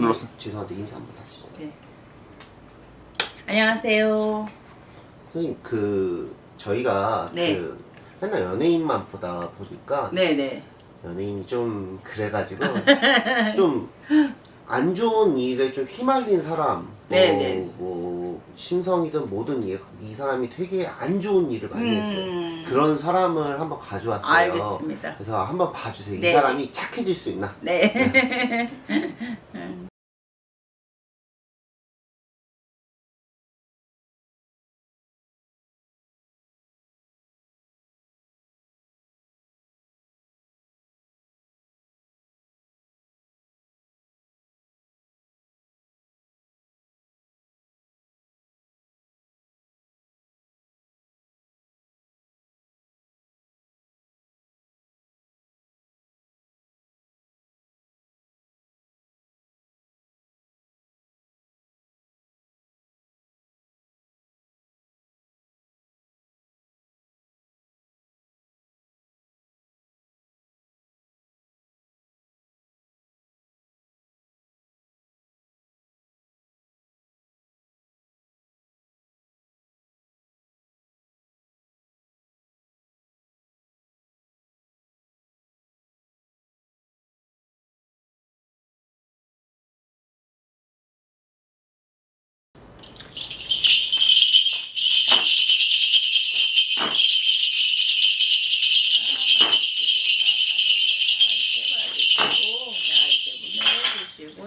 눌렀어. 죄송한데 인사 한번 하시죠. 네. 안녕하세요. 선생님 그 저희가 네. 그 맨날 연예인만 보다 보니까 네네. 연예인이 좀 그래가지고 좀 안 좋은 일에 좀 휘말린 사람 뭐, 네네. 뭐 심성이든 뭐든 이, 이 사람이 되게 안 좋은 일을 많이 했어요 음. 그런 사람을 한번 가져왔어요 알겠습니다. 그래서 한번 봐주세요 이 네. 사람이 착해질 수 있나 네.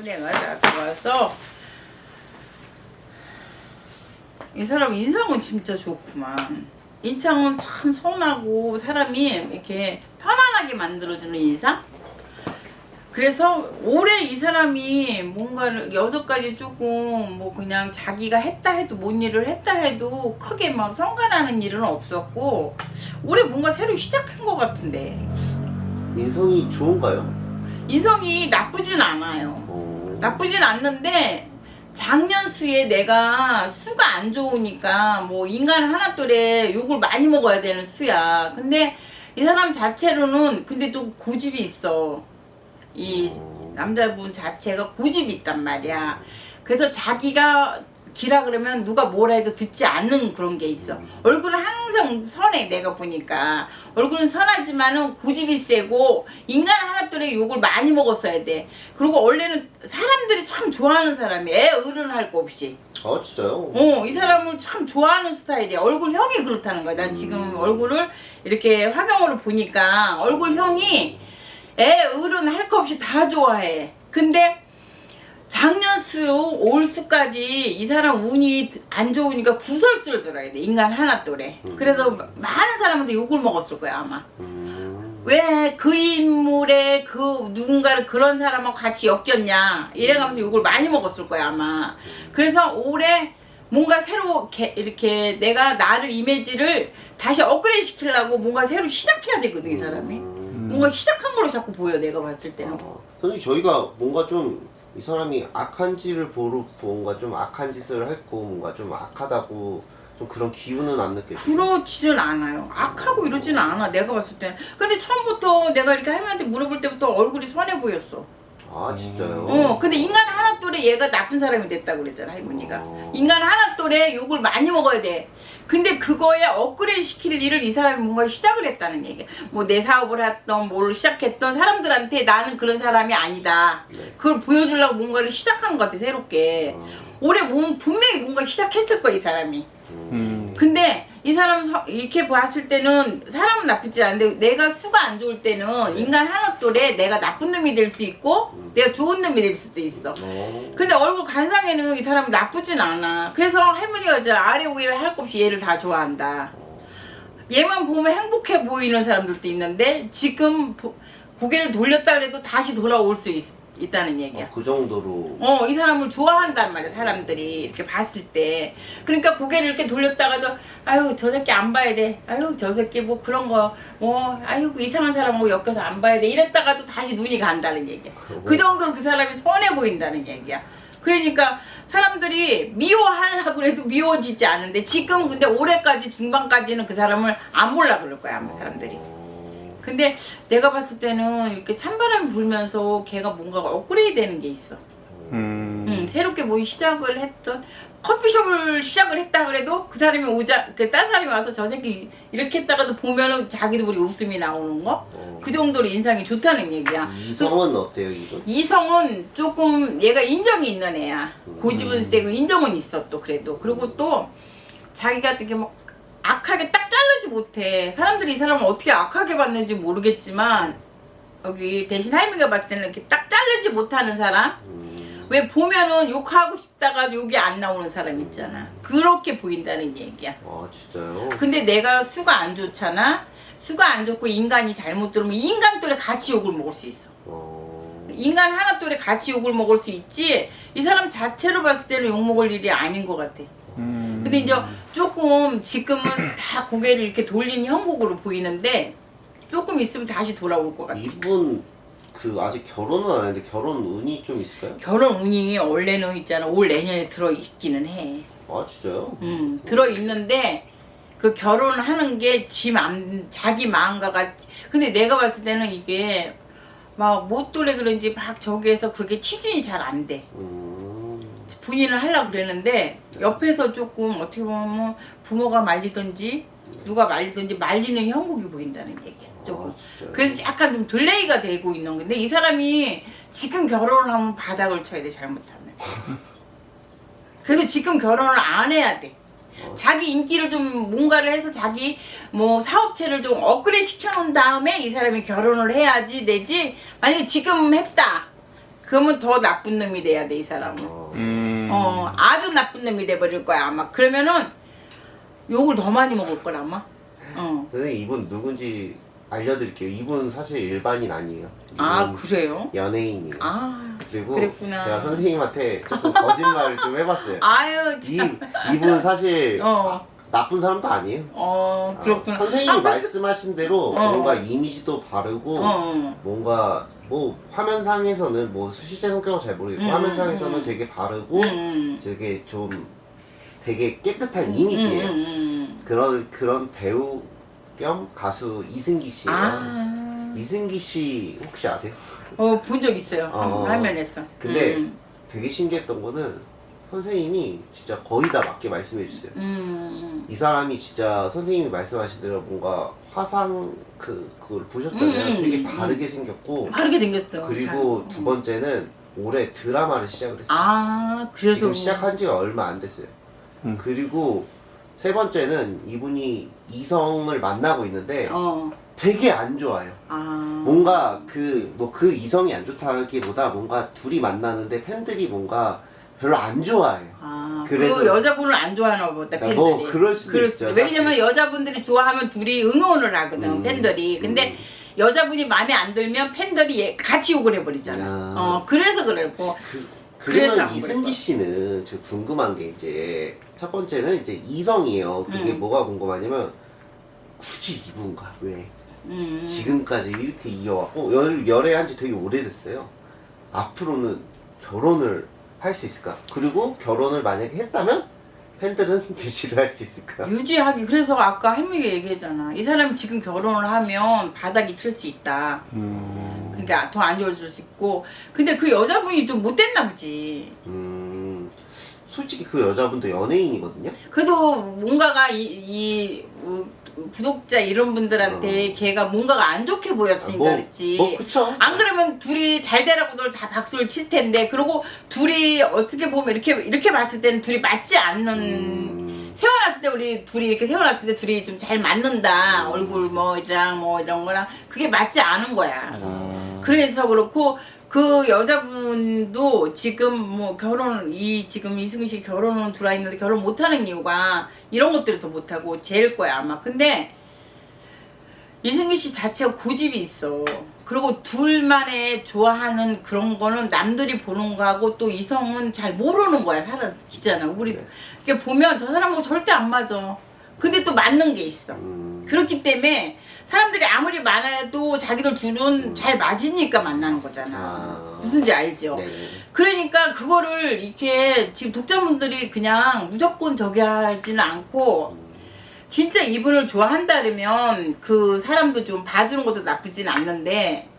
내가 다 들어와서 이 사람 인상은 진짜 좋구만. 인상은 참 선하고 사람이 이렇게 편안하게 만들어주는 인상? 그래서 올해 이 사람이 뭔가를 여태까지 조금 뭐 그냥 자기가 했다 해도 뭔 일을 했다 해도 크게 막 성가나는 일은 없었고 올해 뭔가 새로 시작한 것 같은데 인성이 좋은가요? 인성이 나쁘진 않아요. 어... 나쁘진 않는데 작년 수에 내가 수가 안 좋으니까 뭐 인간 하나 또래 욕을 많이 먹어야 되는 수야. 근데 이 사람 자체로는 근데 또 고집이 있어. 이 어... 남자분 자체가 고집이 있단 말이야. 그래서 자기가 기라 그러면 누가 뭐라 해도 듣지 않는 그런 게 있어. 얼굴은 항상 선해 내가 보니까. 얼굴은 선하지만은 고집이 세고 인간 하나 또래 욕을 많이 먹었어야 돼. 그리고 원래는 사람들이 참 좋아하는 사람이 애 어른할 거 없이. 아 진짜요? 어, 이 사람을 참 좋아하는 스타일이야. 얼굴형이 그렇다는 거야. 난 지금 음. 얼굴을 이렇게 화경으로 보니까 얼굴형이 애 어른 할 거 없이 다 좋아해. 근데 작년 수, 올 수까지 이 사람 운이 안 좋으니까 구설수를 들어야 돼. 인간 하나 또래. 음. 그래서 많은 사람한테 욕을 먹었을 거야, 아마. 음... 왜그 인물에 그 누군가를 그런 사람하고 같이 엮였냐. 이래가면서 욕을 많이 먹었을 거야, 아마. 그래서 올해 뭔가 새로 게- 이렇게 내가 나를 이미지를 다시 업그레이드 시키려고 뭔가 새로 시작해야 되거든, 이 사람이. 음... 뭔가 시작한 걸로 자꾸 보여, 내가 봤을 때는. 아, 선생님 저희가 뭔가 좀 이 사람이 악한 짓을 보러 뭔가 좀 악한 짓을 했고 뭔가 좀 악하다고 좀 그런 기운은 안 느껴져요. 그렇지는 않아요. 악하고 이러지는 않아, 내가 봤을 때. 근데 처음부터 내가 이렇게 할머니한테 물어볼 때부터 얼굴이 선해 보였어. 아 진짜요? 어, 근데 인간 하나 또래 얘가 나쁜 사람이 됐다고 그랬잖아, 할머니가. 어. 인간 하나 또래 욕을 많이 먹어야 돼. 근데 그거에 업그레이드 시킬 일을 이 사람이 뭔가 시작을 했다는 얘기야. 뭐내 사업을 했던 뭘 시작했던 사람들한테 나는 그런 사람이 아니다. 네. 그걸 보여주려고 뭔가를 시작한 것 같아, 새롭게. 어. 올해 몸 분명히 뭔가 시작했을 거야, 이 사람이. 음. 근데 이 사람 서- 이렇게 봤을 때는 사람은 나쁘지 않은데 내가 수가 안 좋을 때는 인간 하나 또래 내가 나쁜 놈이 될 수 있고 음. 내가 좋은 놈이 될 수도 있어. 어. 근데 얼굴 관상에는 이 사람이 나쁘진 않아. 그래서 할머니가 이제 아래 위에 할 것 없이 얘를 다 좋아한다. 얘만 보면 행복해 보이는 사람들도 있는데 지금 도- 고개를 돌렸다 그래도 다시 돌아올 수 있, 있다는 얘기야. 어, 그 정도로 어, 이 사람을 좋아한단 말이야, 사람들이. 이렇게 봤을 때. 그러니까 고개를 이렇게 돌렸다가도, 아유, 저 새끼 안 봐야 돼. 아유, 저 새끼 뭐 그런 거, 뭐, 아유, 이상한 사람하고 엮여서 안 봐야 돼. 이랬다가도 다시 눈이 간다는 얘기야. 그러고 그 정도로 그 사람이 선해 보인다는 얘기야. 그러니까 사람들이 미워하려고 해도 미워지지 않은데 지금 근데 올해까지 중반까지는 그 사람을 안 몰라 그럴 거야, 아마 사람들이. 어. 근데 내가 봤을 때는 이렇게 찬바람이 불면서 걔가 뭔가 업그레이드 되는 게 있어. 음. 음, 새롭게 뭐 시작을 했던 커피숍을 시작을 했다 그래도 그 사람이 오자 그딴 사람이 와서 저 새끼 이렇게 했다가도 보면은 자기도 모르게 웃음이 나오는 거 어. 그 정도로 인상이 좋다는 얘기야. 이성은 어때요 이분? 이성은 조금 얘가 인정이 있는 애야. 음. 고집은 세고 인정은 있어 또 그래도. 그리고 또 자기가 되게 막 악하게 딱 자르지 못해. 사람들이 이 사람을 어떻게 악하게 봤는지 모르겠지만 여기 대신 할미가 봤을 때는 이렇게 딱 자르지 못하는 사람. 음. 왜 보면은 욕하고 싶다가 욕이 안 나오는 사람 있잖아. 그렇게 보인다는 얘기야. 아 진짜요? 근데 내가 수가 안 좋잖아. 수가 안 좋고 인간이 잘못 들으면 인간 또래 같이 욕을 먹을 수 있어. 어. 인간 하나 또래 같이 욕을 먹을 수 있지 이 사람 자체로 봤을 때는 욕 먹을 일이 아닌 것 같아 음. 근데 이제 조금 지금은 다 고개를 이렇게 돌린 형국으로 보이는데 조금 있으면 다시 돌아올 것 같아 이분 그 아직 결혼은 안 했는데 결혼 운이 좀 있을까요? 결혼 운이 원래는 있잖아 올 내년에 들어 있기는 해 아 진짜요? 음, 들어 있는데 그 결혼하는 게 지 맘, 자기 마음과 같이 근데 내가 봤을 때는 이게 막 못 돌래 그런지 막 저기에서 그게 추진이 잘 안 돼. 음. 본인을 하려고 그랬는데 옆에서 조금 어떻게 보면 부모가 말리든지 누가 말리든지 말리는 형국이 보인다는 얘기야. 조금. 아? 그래서 약간 좀 delay가 되고 있는 건데 이 사람이 지금 결혼을 하면 바닥을 쳐야 돼 잘못하면. 그래서 지금 결혼을 안 해야 돼. 어. 자기 인기를 좀 뭔가를 해서 자기 뭐 사업체를 좀 업그레이드 시켜놓은 다음에 이 사람이 결혼을 해야지 되지 만약에 지금 했다 그러면 더 나쁜 놈이 돼야 돼 이 사람은 어. 음. 어 아주 나쁜 놈이 돼버릴 거야 아마 그러면은 욕을 더 많이 먹을 걸 아마 어. 선생님 이분 누군지 알려드릴게요. 이분 사실 일반인 아니에요. 아 그래요? 연예인이에요. 아 그리고 그랬구나. 제가 선생님한테 조금 거짓말을 좀 해봤어요. 아유 이참 이분 사실 어, 나쁜 사람도 아니에요. 어 그렇구나 아, 선생님이 아, 그- 말씀하신 대로 어. 뭔가 이미지도 바르고 어, 뭔가 뭐 화면상에서는 뭐 실제 성격은 잘 모르겠고 음, 화면상에서는 음. 되게 바르고 음, 되게 좀 되게 깨끗한 음, 이미지예요. 음, 음. 그런 그런 배우 겸 가수 이승기 씨예요. 아 이승기 씨 혹시 아세요? 어, 본 적 있어요. 어. 화면에서. 근데 음, 되게 신기했던 거는 선생님이 진짜 거의 다 맞게 말씀해 주세요. 음, 이 사람이 진짜 선생님이 말씀하신 대로 뭔가 화상 그 그걸 보셨다면 음, 되게 음, 바르게 생겼고 빠르게 생겼어. 그리고 잘. 두 번째는 올해 드라마를 시작을 했어요. 아, 그래서. 지금 시작한 지가 얼마 안 됐어요. 음. 그리고 세 번째는 이분이 이성을 만나고 있는데 어, 되게 안 좋아요. 아. 뭔가 그 뭐 그 이성이 안 좋다기보다 뭔가 둘이 만나는데 팬들이 뭔가 별로 안 좋아해요. 아, 그래서- 그 여자분을 안 좋아하나 보다, 팬들이. 뭐 그럴 수도 그럴 있죠. 왜냐면 여자분들이 좋아하면 둘이 응원을 하거든, 음, 팬들이. 근데 음. 여자분이 마음에 안 들면 팬들이 얘- 같이 욕을 해버리잖아. 아. 어, 그래서 그랬고. 그, 그래서 그러면 안 이승기 씨는 저 궁금한 게 이제 첫 번째는 이제 이성이에요. 그게 음. 뭐가 궁금하냐면 굳이 이분가 왜 음. 지금까지 이렇게 이어왔고 열, 열애한 지 되게 오래됐어요. 앞으로는 결혼을 할 수 있을까? 그리고 결혼을 만약에 했다면 팬들은 유지를 할 수 있을까? 유지하기. 그래서 아까 할머니가 얘기했잖아. 이 사람이 지금 결혼을 하면 바닥이 틀 수 있다. 음. 그러니까 더 안 좋아질 수 있고 근데 그 여자분이 좀 못됐나 보지 음, 솔직히 그 여자분도 연예인이거든요. 그래도 뭔가가 이, 이 어, 구독자 이런 분들한테 어. 걔가 뭔가가 안 좋게 보였으니까 뭐, 그랬지 뭐 그쵸? 안 그러면 둘이 잘 되라고들 다 박수를 칠 텐데 그리고 둘이 어떻게 보면 이렇게 이렇게 봤을 때는 둘이 맞지 않는 음, 세워놨을 때 우리 둘이 이렇게 세워놨을 때 둘이 좀 잘 맞는다 음. 얼굴 뭐랑 뭐 이런 거랑 그게 맞지 않은 거야 아. 그래서 그렇고 그 여자분도 지금 뭐 결혼 이 지금 이승희 씨 결혼은 들어와 있는데 결혼 못하는 이유가 이런 것들을 더 못하고 제일 거야 아마 근데 이승희 씨 자체가 고집이 있어 그리고 둘만의 좋아하는 그런 거는 남들이 보는 거하고 또 이성은 잘 모르는 거야 살아기잖아 우리 네. 이렇게 보면 저 사람하고 절대 안 맞아 근데 또 맞는 게 있어 음, 그렇기 때문에 사람들이 아무리 많아도 자기들 둘은 음. 잘 맞으니까 만나는 거잖아. 아. 무슨지 알죠? 네. 그러니까 그거를 이렇게 지금 독자분들이 그냥 무조건 저기 하지는 않고 음, 진짜 이분을 좋아한다면 그 사람도 좀 봐주는 것도 나쁘진 않는데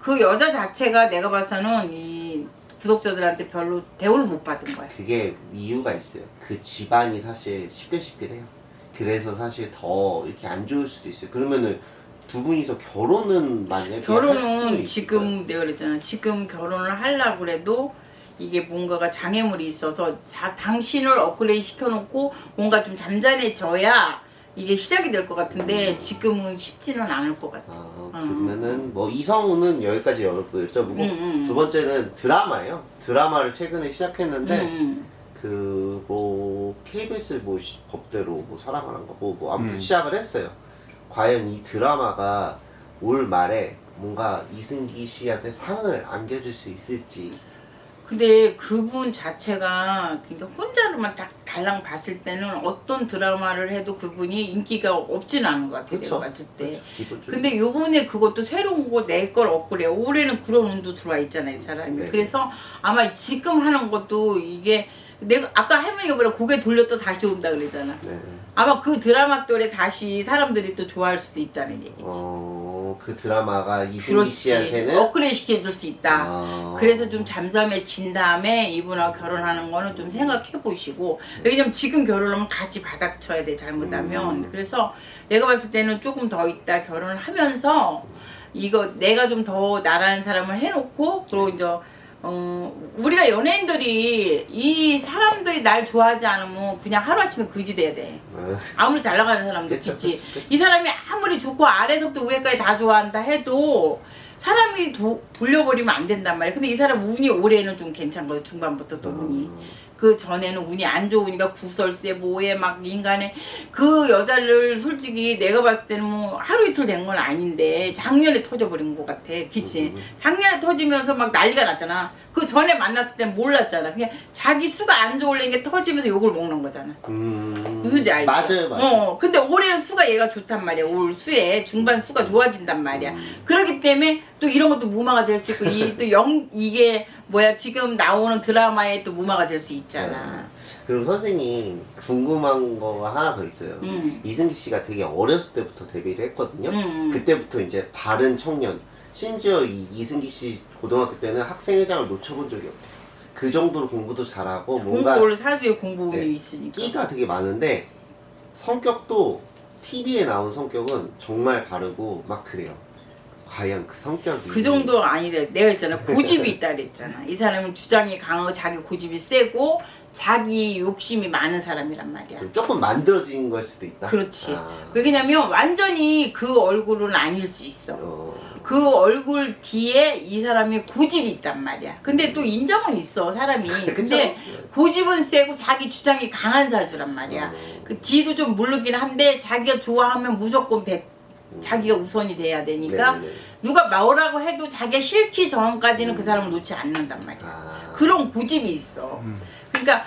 그 여자 자체가 내가 봐서는 이 구독자들한테 별로 대우를 못 받은 거야. 그게 이유가 있어요. 그 집안이 사실 시끌시끌해요. 그래서 사실 더 이렇게 안 좋을 수도 있어요. 그러면은 두 분이서 결혼은 만약에 결혼은? 지금 내가 그랬잖아. 지금 결혼을 하려고 그래도 이게 뭔가가 장애물이 있어서 자, 당신을 업그레이드 시켜놓고 뭔가 좀 잠잠해져야 이게 시작이 될 것 같은데 지금은 쉽지는 않을 것 같아. 아, 음. 그러면은 뭐 이성우는 여기까지 여- 여쭤보고 음, 음. 두 번째는 드라마예요. 드라마를 최근에 시작했는데 음, 그뭐 KBS 뭐 시- 법대로 뭐 사랑하는 거뭐 뭐 아무튼 음. 시작을 했어요. 과연 이 드라마가 올 말에 뭔가 이승기 씨한테 상을 안겨줄 수 있을지 근데 그분 자체가 그러니까 혼자로만 딱 달랑 봤을 때는 어떤 드라마를 해도 그분이 인기가 없지는 않은 것 같아요. 그쵸? 봤을 때. 기본적으로 근데 요번에 그것도 새로운 거 내 걸 업그레이드 올해는 그런 운도 들어와 있잖아요 이 사람이 네. 그래서 아마 지금 하는 것도 이게 내가 아까 할머니가 뭐라 고개 돌렸다 다시 온다 그러잖아 네. 아마 그 드라마 또래 다시 사람들이 또 좋아할 수도 있다는 얘기지 어, 그 드라마가 이승기 씨한테는? 업그레이드 시켜줄 수 있다. 아, 그래서 좀 잠잠해진 다음에 이분하고 결혼하는 거는 좀 생각해 보시고 왜냐면 지금 결혼하면 같이 바닥 쳐야 돼 잘못하면. 음. 그래서 내가 봤을 때는 조금 더 있다 결혼을 하면서 이거 내가 좀 더 나라는 사람을 해놓고 그리고 이제 어 우리가 연예인들이 이 사람들이 날 좋아하지 않으면 그냥 하루아침에 그지 돼야 돼 네. 아무리 잘 나가는 사람도 그쵸. 이 사람이 아무리 좋고 아래서부터 위에까지 다 좋아한다 해도 사람이 도- 돌려버리면 안 된단 말이야. 근데 이 사람 운이 올해는 좀 괜찮거든. 중반부터 또 운이. 음. 그 전에는 운이 안 좋으니까 구설세 뭐에 막 인간에 그 여자를 솔직히 내가 봤을 때는 뭐 하루 이틀 된 건 아닌데 작년에 터져버린 것 같아. 그치? 음. 작년에 터지면서 막 난리가 났잖아. 그 전에 만났을 땐 몰랐잖아. 그냥 자기 수가 안 좋을래 게 터지면서 욕을 먹는 거잖아. 음. 무슨지 알지? 맞아요, 맞아요. 어, 근데 올해는 수가 얘가 좋단 말이야. 올 수에 중반 수가 좋아진단 말이야. 음. 그렇기 때문에 또 이런 것도 무마가 될 수 있고 이 또 영 이게 뭐야 지금 나오는 드라마에 또 무마가 될 수 있잖아. 그럼 선생님 궁금한 거가 하나 더 있어요. 음. 이승기 씨가 되게 어렸을 때부터 데뷔를 했거든요. 음. 그때부터 이제 바른 청년. 심지어 이 이승기 씨 고등학교 때는 학생회장을 놓쳐본 적이 없대요. 그 정도로 공부도 잘하고 뭔가 공부를 사주에 공부운이 네. 있으니까. 끼가 되게 많은데 성격도 TV에 나온 성격은 정말 바르고 막 그래요. 과연 그 성격이 그 정도 아니래. 내가 있잖아 고집이 있다 그랬잖아. 이 사람은 주장이 강하고 자기 고집이 세고 자기 욕심이 많은 사람이란 말이야. 조금 만들어진 걸 수도 있다. 그렇지. 아. 왜냐면 완전히 그 얼굴은 아닐 수 있어. 어. 그 얼굴 뒤에 이 사람이 고집이 있단 말이야. 근데 또 인정은 있어 사람이. 근데 고집은 세고 자기 주장이 강한 사주란 말이야. 어. 그 뒤도 좀 모르긴 한데 자기가 좋아하면 무조건 배, 자기가 우선이 돼야 되니까 네네네. 누가 뭐라고 해도 자기가 싫기 전까지는 그 사람을 놓지 않는단 말이야. 아. 그런 고집이 있어. 음. 그러니까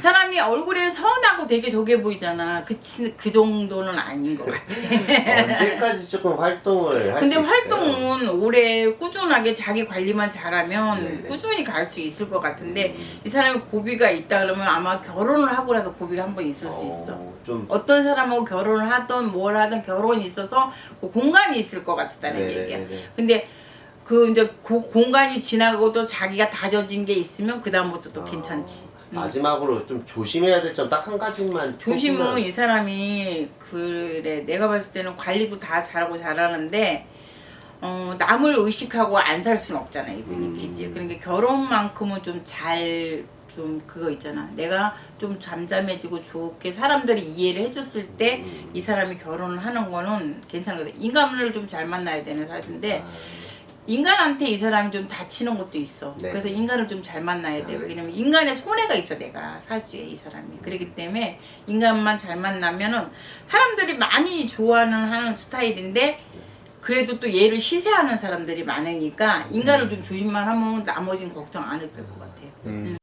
사람이 얼굴에는 선하고 되게 저게 보이잖아. 그, 치- 그 정도는 아닌 것 같아. 언제까지 조금 활동을 할수 근데? 활동은 올해 꾸준하게 자기 관리만 잘하면 네네. 꾸준히 갈 수 있을 것 같은데 음. 이 사람이 고비가 있다 그러면 아마 결혼을 하고라도 고비가 한 번 있을 수 있어. 어, 좀 어떤 사람하고 결혼을 하든 뭘 하든 결혼이 있어서 그 공간이 있을 것 같다는 네네네네. 얘기야. 근데 그 이제 그 공간이 지나고도 자기가 다져진 게 있으면 그 다음부터 또 어, 괜찮지. 음. 마지막으로 좀 조심해야 될 점 딱 한 가지만 조심은 이 사람이 그래 내가 봤을 때는 관리도 다 잘하고 잘하는데 어, 남을 의식하고 안 살 수는 없잖아 이분이 음. 그지 그러니까 결혼만큼은 좀잘좀 그거 있잖아 내가 좀 잠잠해지고 좋게 사람들이 이해를 해줬을 때이 음. 사람이 결혼을 하는 거는 괜찮거든 인간을 좀 잘 만나야 되는 사실인데 아, 인간한테 이 사람이 좀 다치는 것도 있어. 네. 그래서 인간을 좀 잘 만나야 돼. 네. 왜냐면 인간의 손해가 있어, 내가 사주에 이 사람이. 그렇기 때문에 인간만 잘 만나면은 사람들이 많이 좋아하는 하는 스타일인데 그래도 또 얘를 시세하는 사람들이 많으니까 인간을 좀 조심만 하면 나머지는 걱정 안 해도 될 것 같아요. 음.